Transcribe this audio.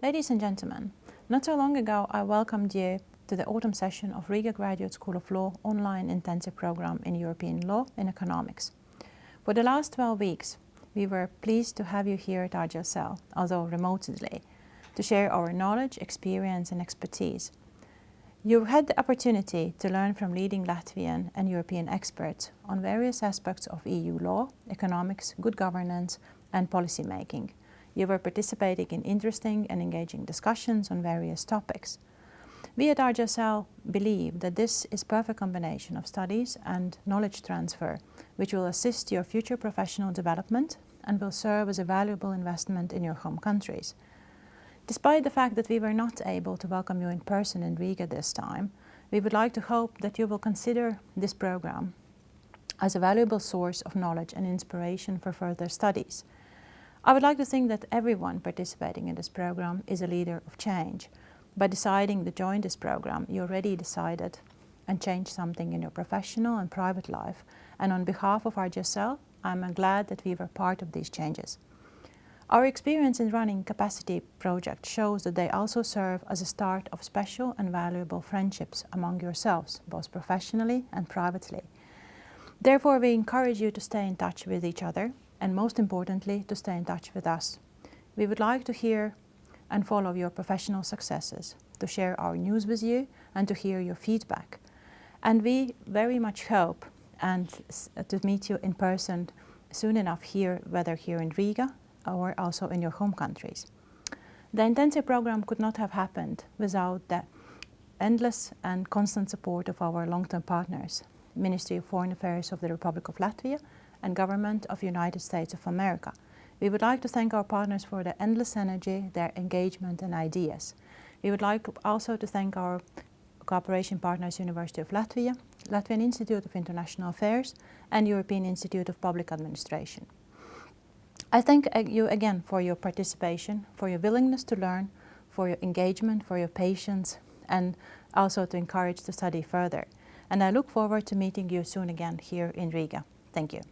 Ladies and gentlemen, not so long ago I welcomed you to the autumn session of Riga Graduate School of Law online intensive program in European Law and Economics. For the last 12 weeks, we were pleased to have you here at RGSL, although remotely, to share our knowledge, experience and expertise. You've had the opportunity to learn from leading Latvian and European experts on various aspects of EU law, economics, good governance and policy making. You were participating in interesting and engaging discussions on various topics. We at RGSL believe that this is perfect combination of studies and knowledge transfer, which will assist your future professional development and will serve as a valuable investment in your home countries. Despite the fact that we were not able to welcome you in person in Riga this time, we would like to hope that you will consider this program as a valuable source of knowledge and inspiration for further studies. I would like to think that everyone participating in this program is a leader of change. By deciding to join this program, you already decided and changed something in your professional and private life. And on behalf of RGSL, I'm glad that we were part of these changes. Our experience in running capacity projects shows that they also serve as a start of special and valuable friendships among yourselves, both professionally and privately. Therefore, we encourage you to stay in touch with each other and most importantly, to stay in touch with us. We would like to hear and follow your professional successes, to share our news with you and to hear your feedback. And we very much hope and uh, to meet you in person soon enough here, whether here in Riga or also in your home countries. The intensive program could not have happened without the endless and constant support of our long-term partners, Ministry of Foreign Affairs of the Republic of Latvia and Government of United States of America. We would like to thank our partners for their endless energy, their engagement and ideas. We would like also to thank our cooperation partners University of Latvia, Latvian Institute of International Affairs and European Institute of Public Administration. I thank uh, you again for your participation, for your willingness to learn, for your engagement, for your patience and also to encourage to study further. And I look forward to meeting you soon again here in Riga. Thank you.